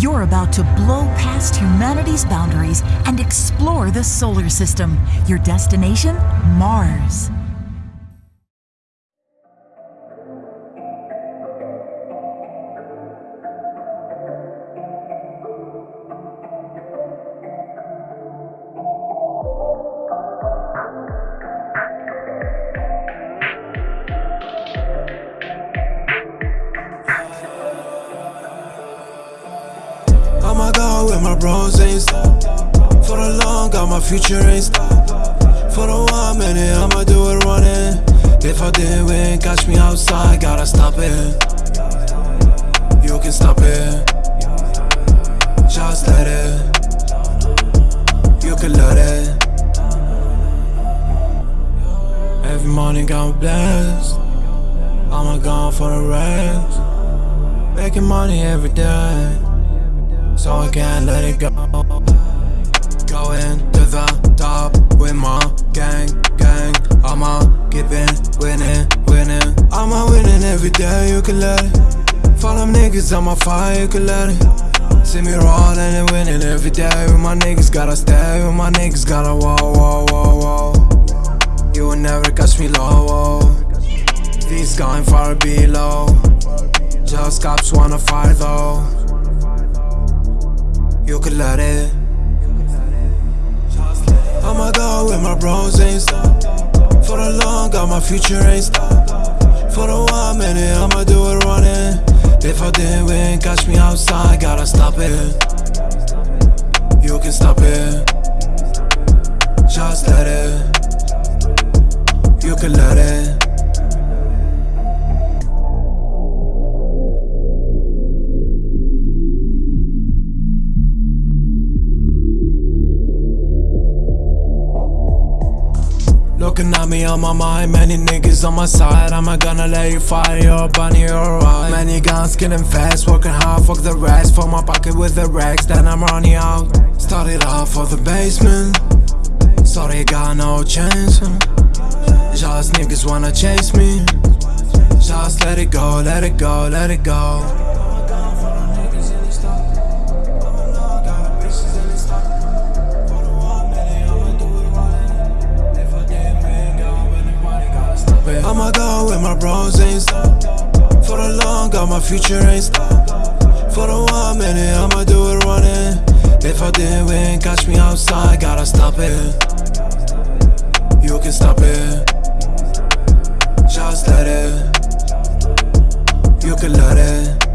You're about to blow past humanity's boundaries and explore the solar system. Your destination? Mars. With my bros ain't stop. For the long, got my future ain't stop. For the one minute, I'ma do it running. If I did win, catch me outside, gotta stop it. You can stop it. Just let it. You can let it. Every morning me blessed. I'ma go for the rest. Making money every day so I can't let it go. Going to the top with my gang, gang. I'ma keep it winning, winning. I'ma winning every day, you can let it. Follow them niggas my fire, you can let it. See me rolling and winning every day. With my niggas gotta stay, with my niggas gotta whoa, whoa, whoa, whoa. You will never catch me low, whoa. These going far below. Bros ain't stop. For the long, got my future ain't stop. For the one minute, I'ma do it running. If I didn't win, catch me outside, gotta stop it. You can stop it. Just let it. You can let it. Looking at me on my mind, many niggas on my side. I'm not gonna let you fire your bunny or right. Many guns killing fast, working hard, fuck the rest. Fill my pocket with the racks, then I'm running out. Started off for the basement. Sorry, got no chance. Just niggas wanna chase me. Just let it go, let it go, let it go. I'ma go with my bros ain't stop For the long, got my future ain't stop For the one minute, I'ma do it running. If I didn't win, catch me outside, gotta stop it. You can stop it. Just let it. You can let it.